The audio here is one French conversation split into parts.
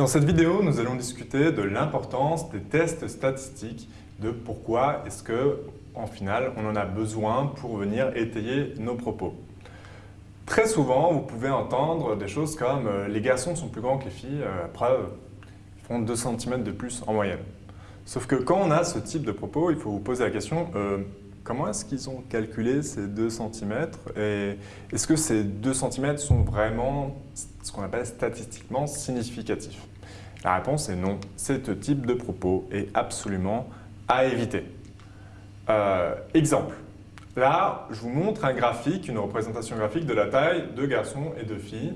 Dans cette vidéo, nous allons discuter de l'importance des tests statistiques, de pourquoi est-ce que, en final, on en a besoin pour venir étayer nos propos. Très souvent, vous pouvez entendre des choses comme euh, les garçons sont plus grands que les filles, euh, preuve, ils font 2 cm de plus en moyenne ». Sauf que quand on a ce type de propos, il faut vous poser la question euh, comment est-ce qu'ils ont calculé ces 2 cm et est-ce que ces 2 cm sont vraiment ce qu'on appelle statistiquement significatifs? La réponse est non. Ce type de propos est absolument à éviter. Euh, exemple. Là, je vous montre un graphique, une représentation graphique de la taille de garçons et de filles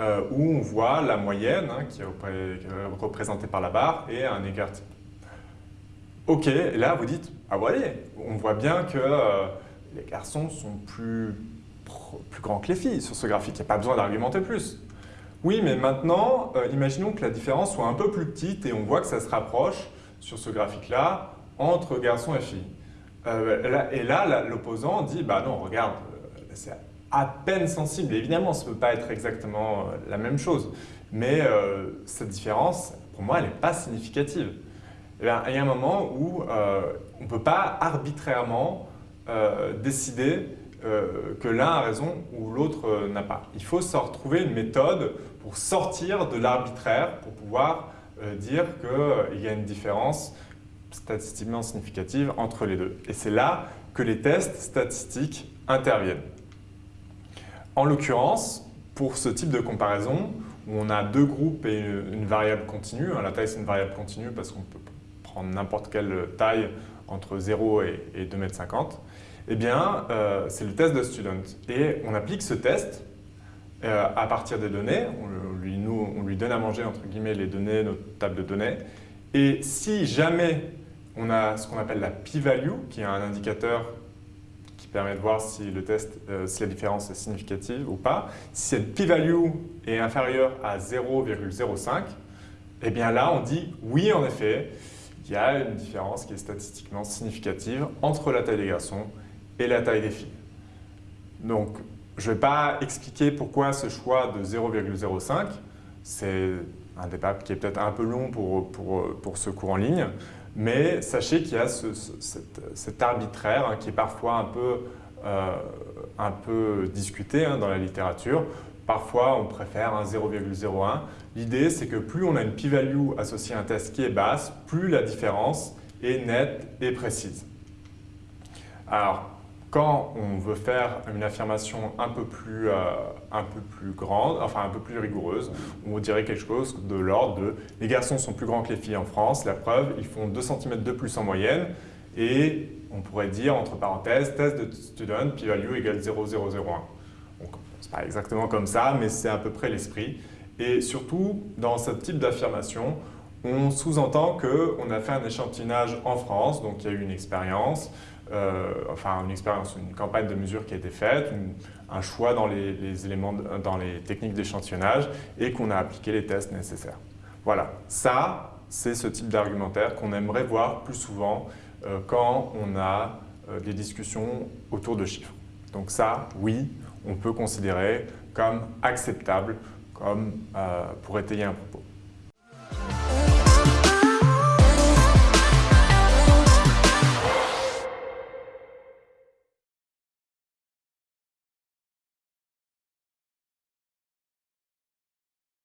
euh, où on voit la moyenne hein, qui est représentée par la barre et un écart. Ok, là vous dites, ah voyez, on voit bien que euh, les garçons sont plus, plus grands que les filles sur ce graphique, il n'y a pas besoin d'argumenter plus. Oui, mais maintenant, euh, imaginons que la différence soit un peu plus petite et on voit que ça se rapproche sur ce graphique-là entre garçons et filles. Euh, et là, l'opposant dit, bah non, regarde, c'est à peine sensible. évidemment, ça ne peut pas être exactement la même chose, mais cette différence, pour moi, elle n'est pas significative. Eh il y a un moment où euh, on ne peut pas arbitrairement euh, décider euh, que l'un a raison ou l'autre n'a pas. Il faut se retrouver une méthode pour sortir de l'arbitraire, pour pouvoir dire qu'il y a une différence statistiquement significative entre les deux. Et c'est là que les tests statistiques interviennent. En l'occurrence, pour ce type de comparaison, où on a deux groupes et une variable continue, hein, la taille c'est une variable continue parce qu'on peut n'importe quelle taille entre 0 et, 2,50 m, eh bien, euh, c'est le test de student. Et on applique ce test euh, à partir des données, on lui, nous, on lui donne à manger entre guillemets les données, notre table de données, et si jamais on a ce qu'on appelle la p-value, qui est un indicateur qui permet de voir si le test, euh, si la différence est significative ou pas, si cette p-value est inférieure à 0,05, eh bien là on dit oui en effet, il y a une différence qui est statistiquement significative entre la taille des garçons et la taille des filles. Donc, je ne vais pas expliquer pourquoi ce choix de 0,05. C'est un débat qui est peut-être un peu long pour, pour, pour, ce cours en ligne, mais sachez qu'il y a ce, cet, arbitraire hein, qui est parfois un peu, euh, un peu discuté hein, dans la littérature. Parfois, on préfère un 0,01. L'idée, c'est que plus on a une p-value associée à un test qui est basse, plus la différence est nette et précise. Alors, quand on veut faire une affirmation un peu plus, euh, un peu plus grande, enfin un peu plus rigoureuse, on dirait quelque chose de l'ordre de « les garçons sont plus grands que les filles en France, la preuve, ils font 2 cm de plus en moyenne » et on pourrait dire entre parenthèses « test de student, p-value égale 0,001 » pas exactement comme ça, mais c'est à peu près l'esprit. Et surtout, dans ce type d'affirmation, on sous-entend qu'on a fait un échantillonnage en France, donc il y a eu une expérience, euh, enfin une expérience, une campagne de mesure qui a été faite, un choix dans les, éléments, dans les techniques d'échantillonnage et qu'on a appliqué les tests nécessaires. Voilà, ça, c'est ce type d'argumentaire qu'on aimerait voir plus souvent euh, quand on a euh, des discussions autour de chiffres. Donc ça, oui, on peut considérer comme acceptable comme, euh, pour étayer un propos.